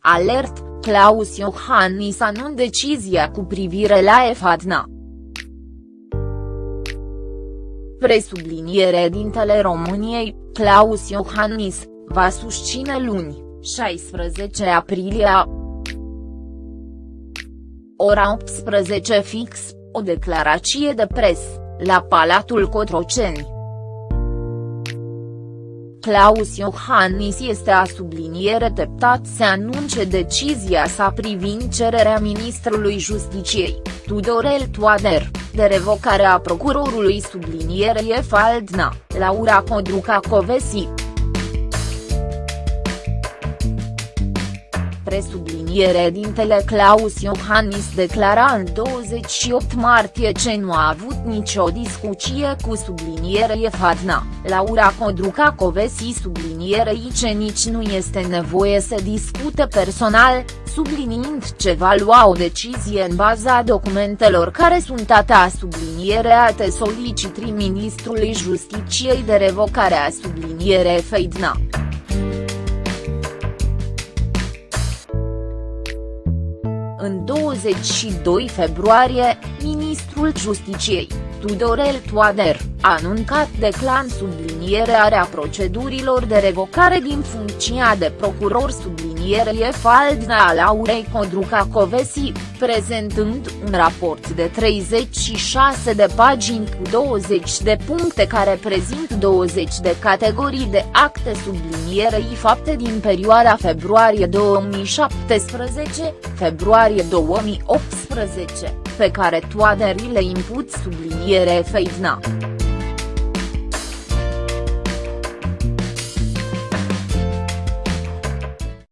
Alert, Claus Iohannis anunț decizia cu privire la EFADNA. Presubliniere dintele României, Claus Iohannis, va susține luni, 16 aprilie a ora 18 fix, o declarație de pres, la Palatul Cotroceni. Claus Iohannis este a subliniere teptat să anunce decizia sa privind cererea ministrului Justiciei, Tudorel Toader, de revocare a procurorului sublinierie Faldna, Laura Codruca Covesi. Presubliniere dintele Claus Iohannis declara în 28 martie ce nu a avut nicio discuție cu subliniere Fadna, Laura Codruca Covesi sublinierei ce nici nu este nevoie să discute personal, subliniind ce va lua o decizie în baza documentelor care sunt ata sublinierea solicitrii ministrului Justiciei de revocare a subliniere Feidna. În 22 februarie, ministrul Justiciei, Tudorel Toader, a anuncat de clan sublinierea procedurilor de revocare din funcția de procuror sublinierie Faldna a Laurei Codruca Covesi, prezentând un raport de 36 de pagini cu 20 de puncte care prezint 20 de categorii de acte sublinierei fapte din perioada februarie 2017, februarie 2018, pe care Toader le imput subliniere Feivna.